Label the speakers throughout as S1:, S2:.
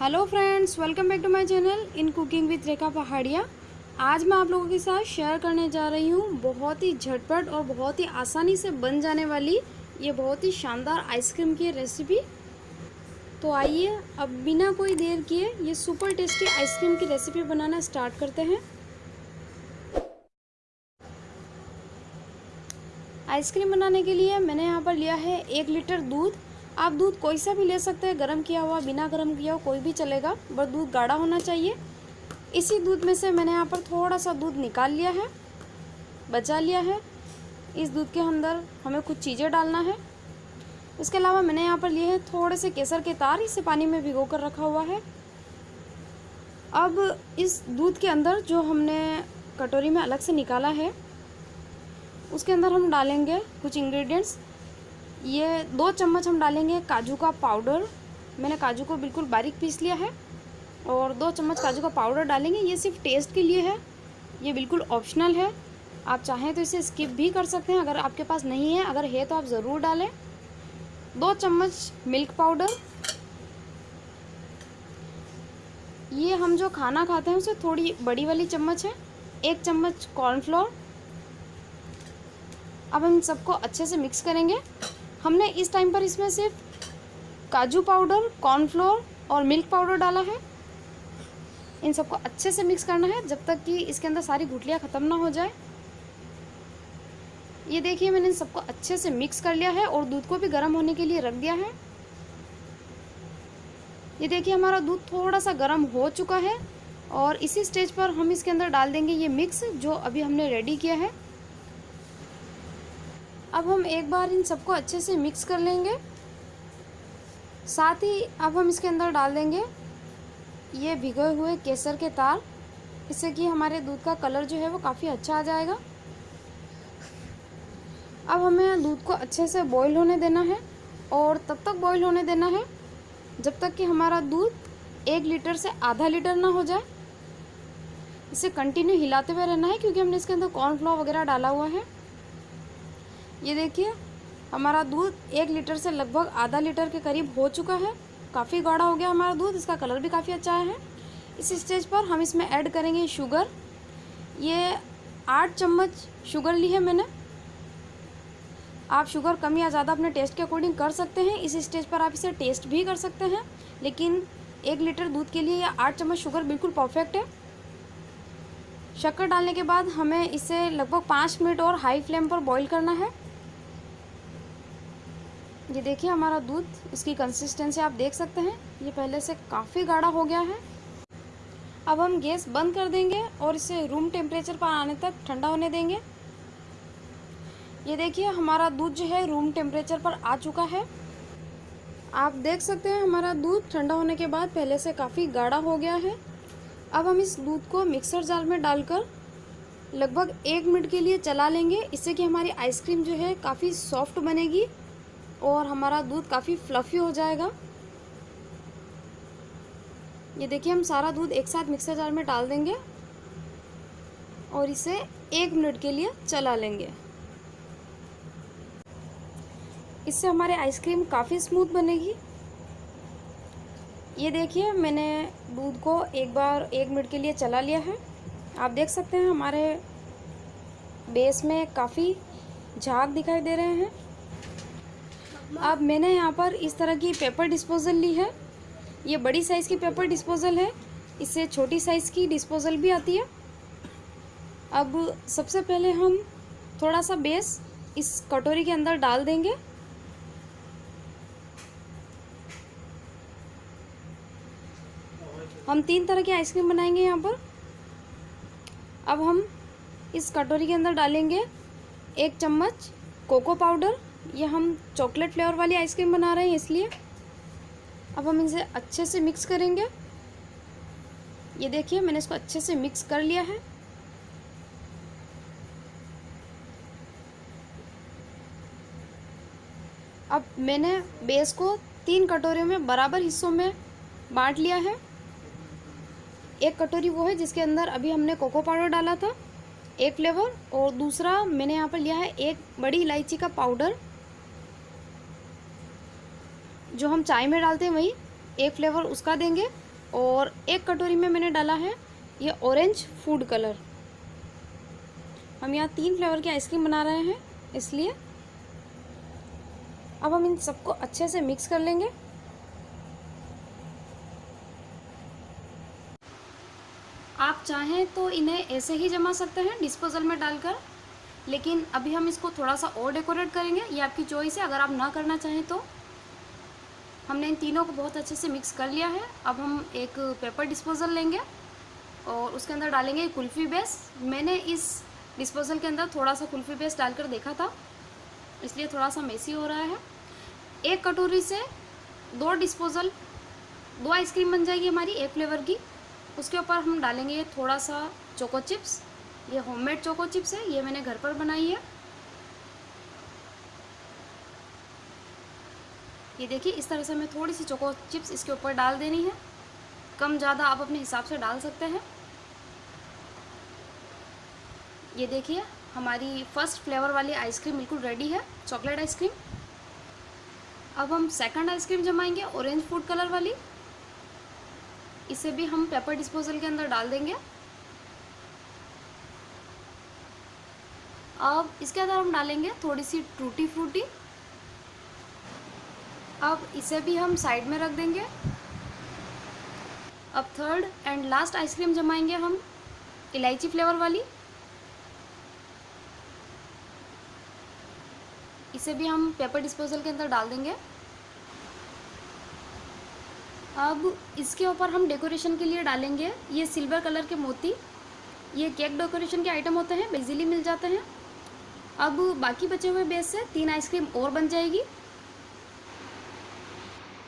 S1: Hello friends, welcome back to my channel in cooking with Rekha Pahadia. आज मैं आप लोगों के साथ शेयर करने जा रही हूँ बहुत ही झटपट और बहुत ही आसानी से बन जाने वाली ये बहुत ही शानदार आइसक्रीम की रेसिपी। तो आइए अब बिना कोई देर किए ये सुपर टेस्टी आइसक्रीम की रेसिपी बनाना स्टार्ट करते हैं। आइसक्रीम बनाने के लिए मैंने यहाँ पर लिया है एक लीटर दूध आप दूध कोई सा भी ले सकते हैं, गर्म किया हुआ, बिना गर्म किया हुआ, कोई भी चलेगा बस दूध गाढ़ा होना चाहिए। इसी दूध में से मैंने यहाँ पर थोड़ा सा दूध निकाल लिया है, बचा लिया है। इस दूध के अंदर हमें कुछ चीज़ें डालना है। इसके अलावा मैंने यहाँ पर लिए हैं थोड़े से केसर के तार, इसे पानी में भिगो कर रखा हुआ है। अब इस दूध के अंदर जो हमने कटोरी में अलग से निकाला है, उसके अंदर हम डालेंगे कुछ इंग्रेडिएंट्स ये दो चम्मच हम डालेंगे काजू का पाउडर। मैंने काजू को बिल्कुल बारीक पीस लिया है और दो चम्मच काजू का पाउडर डालेंगे। ये सिर्फ़ टेस्ट के लिए है, ये बिल्कुल ऑप्शनल है। आप चाहें तो इसे स्किप भी कर सकते हैं, अगर आपके पास नहीं है, अगर है तो आप ज़रूर डालें। दो चम्मच मिल्क पाउडर। ये हम जो खाना खाते हैं, उसे थोड़ी बड़ी वाली चम्मच है, एक चम्मच कॉर्नफ्लोर। अब हम सबको अच्छे से मिक्स करेंगे। हमने इस टाइम पर इसमें सिर्फ़ काजू पाउडर कॉर्नफ्लोर और मिल्क पाउडर डाला है। इन सबको अच्छे से मिक्स करना है, जब तक कि इसके अंदर सारी गुटलियाँ ख़त्म ना हो जाए। ये देखिए, मैंने इन सबको अच्छे से मिक्स कर लिया है और दूध को भी गर्म होने के लिए रख दिया है। ये देखिए, हमारा दूध थोड़ा सा गर्म हो चुका है और इसी स्टेज पर हम इसके अंदर डाल देंगे ये मिक्स जो अभी हमने रेडी किया है। अब हम एक बार इन सबको अच्छे से मिक्स कर लेंगे। साथ ही अब हम इसके अंदर डाल देंगे ये भिगोए हुए केसर के तार इससे कि हमारे दूध का कलर जो है वो काफ़ी अच्छा आ जाएगा। अब हमें दूध को अच्छे से बॉईल होने देना है और तब तक बॉईल होने देना है जब तक कि हमारा दूध एक लीटर से आधा लीटर ना हो जाए। इसे कंटिन्यू हिलाते हुए रहना है क्योंकि हमने इसके अंदर कॉर्नफ्लोर वगैरह डाला हुआ है। ये देखिए, हमारा दूध एक लीटर से लगभग आधा लीटर के करीब हो चुका है। काफ़ी गाढ़ा हो गया हमारा दूध, इसका कलर भी काफ़ी अच्छा है। इस स्टेज पर हम इसमें ऐड करेंगे शुगर। ये आठ चम्मच शुगर ली है मैंने। आप शुगर कम या ज़्यादा अपने टेस्ट के अकॉर्डिंग कर सकते हैं। इस स्टेज पर आप इसे टेस्ट भी कर सकते हैं, लेकिन एक लीटर दूध के लिए ये आठ चम्मच शुगर बिल्कुल परफेक्ट है। शक्कर डालने के बाद हमें इसे लगभग पाँच मिनट और हाई फ्लेम पर बॉईल करना है। ये देखिए हमारा दूध, इसकी कंसिस्टेंसी आप देख सकते हैं। ये पहले से काफ़ी गाढ़ा हो गया है। अब हम गैस बंद कर देंगे और इसे रूम टेम्परेचर पर आने तक ठंडा होने देंगे। ये देखिए हमारा दूध जो है रूम टेम्परेचर पर आ चुका है। आप देख सकते हैं हमारा दूध ठंडा होने के बाद पहले से काफ़ी गाढ़ा हो गया है। अब हम इस दूध को मिक्सर जार में डालकर लगभग एक मिनट के लिए चला लेंगे। इससे कि हमारी आइसक्रीम जो है काफ़ी सॉफ्ट बनेगी। और हमारा दूध काफ़ी फ्लफ़ी हो जाएगा। ये देखिए, हम सारा दूध एक साथ मिक्सर जार में डाल देंगे और इसे एक मिनट के लिए चला लेंगे। इससे हमारे आइसक्रीम काफ़ी स्मूथ बनेगी। ये देखिए, मैंने दूध को एक बार एक मिनट के लिए चला लिया है। आप देख सकते हैं, हमारे बेस में काफ़ी झाग दिखाई दे रहे हैं। अब मैंने यहाँ पर इस तरह की पेपर डिस्पोज़ल ली है। ये बड़ी साइज़ की पेपर डिस्पोज़ल है। इससे छोटी साइज़ की डिस्पोज़ल भी आती है। अब सबसे पहले हम थोड़ा सा बेस इस कटोरी के अंदर डाल देंगे। हम तीन तरह की आइसक्रीम बनाएँगे यहाँ पर। अब हम इस कटोरी के अंदर डालेंगे एक चम्मच कोको पाउडर ये हम चॉकलेट फ्लेवर वाली आइसक्रीम बना रहे हैं इसलिए। अब हम इसे अच्छे से मिक्स करेंगे। ये देखिए, मैंने इसको अच्छे से मिक्स कर लिया है। अब मैंने बेस को तीन कटोरियों में बराबर हिस्सों में बांट लिया है। एक कटोरी वो है जिसके अंदर अभी हमने कोको पाउडर डाला था, एक फ्लेवर, और दूसरा मैंने यहाँ पर लिया है एक बड़ी इलायची का पाउडर। जो हम चाय में डालते हैं वही एक फ्लेवर उसका देंगे और एक कटोरी में मैंने डाला है ये ऑरेंज फ़ूड कलर हम यहाँ तीन फ्लेवर की आइसक्रीम बना रहे हैं, इसलिए अब हम इन सबको अच्छे से मिक्स कर लेंगे। आप चाहें तो इन्हें ऐसे ही जमा सकते हैं डिस्पोजल में डालकर, लेकिन अभी हम इसको थोड़ा सा और डेकोरेट करेंगे। ये आपकी चॉइस है, अगर आप ना करना चाहें तो। हमने इन तीनों को बहुत अच्छे से मिक्स कर लिया है। अब हम एक पेपर डिस्पोज़ल लेंगे और उसके अंदर डालेंगे कुल्फ़ी बेस। मैंने इस डिस्पोज़ल के अंदर थोड़ा सा कुल्फ़ी बेस डालकर देखा था, इसलिए थोड़ा सा मेसी हो रहा है। एक कटोरी से दो डिस्पोज़ल, दो आइसक्रीम बन जाएगी हमारी एक फ्लेवर की। उसके ऊपर हम डालेंगे थोड़ा सा चोको चिप्स। ये होममेड चोको चिप्स है, ये मैंने घर पर बनाई है। ये देखिए, इस तरह से हमें थोड़ी सी चोको चिप्स इसके ऊपर डाल देनी है। कम ज़्यादा आप अपने हिसाब से डाल सकते हैं। ये देखिए, हमारी फ़र्स्ट फ्लेवर वाली आइसक्रीम बिल्कुल रेडी है, चॉकलेट आइसक्रीम। अब हम सेकंड आइसक्रीम जमाएँगे, ऑरेंज फ़ूड कलर वाली। इसे भी हम पेपर डिस्पोजल के अंदर डाल देंगे। अब इसके अंदर हम डालेंगे थोड़ी सी टूटी फ्रूटी अब इसे भी हम साइड में रख देंगे। अब third and last ice cream जमाएँगे हम, इलायची फ्लेवर वाली। इसे भी हम पेपर डिस्पोजल के अंदर डाल देंगे। अब इसके ऊपर हम डेकोरेशन के लिए डालेंगे ये सिल्वर कलर के मोती। ये केक डेकोरेशन के आइटम होते हैं इजीली मिल जाते हैं। अब बाकी बचे हुए बेस से तीन आइसक्रीम और बन जाएगी।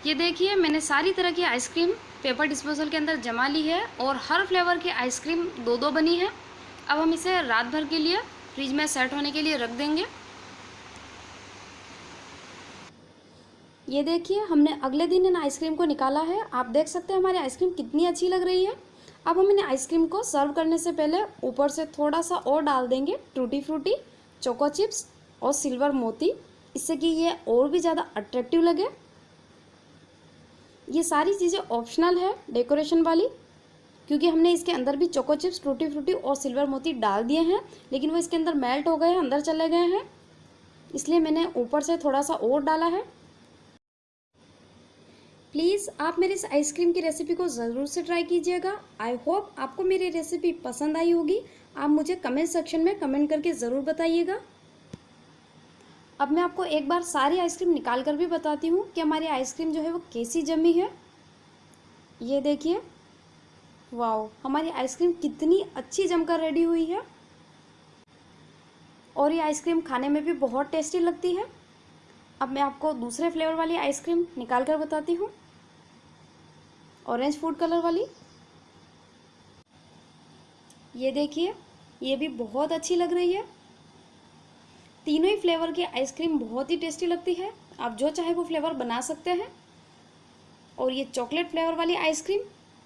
S1: ये देखिए, मैंने सारी तरह की आइसक्रीम पेपर डिस्पोजल के अंदर जमा ली है और हर फ्लेवर की आइसक्रीम दो दो बनी है। अब हम इसे रात भर के लिए फ्रिज में सेट होने के लिए रख देंगे। ये देखिए, हमने अगले दिन इन आइसक्रीम को निकाला है। आप देख सकते हैं हमारी आइसक्रीम कितनी अच्छी लग रही है। अब हम इन आइसक्रीम को सर्व करने से पहले ऊपर से थोड़ा सा और डाल देंगे टूटी फ्रूटी चोको चिप्स और सिल्वर मोती, इससे कि ये और भी ज़्यादा अट्रैक्टिव लगे। ये सारी चीज़ें ऑप्शनल है डेकोरेशन वाली, क्योंकि हमने इसके अंदर भी चोको चिप्स टूटी फ्रूटी और सिल्वर मोती डाल दिए हैं, लेकिन वो इसके अंदर मेल्ट हो गए हैं, अंदर चले गए हैं। इसलिए मैंने ऊपर से थोड़ा सा और डाला है। प्लीज़ आप मेरे इस आइसक्रीम की रेसिपी को ज़रूर से ट्राई कीजिएगा। आई होप आपको मेरी रेसिपी पसंद आई होगी। आप मुझे कमेंट सेक्शन में कमेंट करके ज़रूर बताइएगा। अब मैं आपको एक बार सारी आइसक्रीम निकाल कर भी बताती हूँ कि हमारी आइसक्रीम जो है वो कैसी जमी है। ये देखिए। वाओ, हमारी आइसक्रीम कितनी अच्छी जमकर रेडी हुई है। और ये आइसक्रीम खाने में भी बहुत टेस्टी लगती है। अब मैं आपको दूसरे फ्लेवर वाली आइसक्रीम निकाल कर बताती हूँ। ऑरेंज फ़ूड कलर वाली। ये देखिए, ये भी बहुत अच्छी लग रही है। तीनों ही फ्लेवर की आइसक्रीम बहुत ही टेस्टी लगती है। आप जो चाहे वो फ्लेवर बना सकते हैं। और ये चॉकलेट फ्लेवर वाली आइसक्रीम,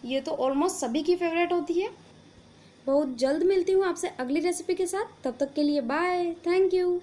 S1: ये तो ऑलमोस्ट सभी की फेवरेट होती है। बहुत जल्द मिलती हूँ आपसे अगली रेसिपी के साथ। तब तक के लिए बाय थैंक यू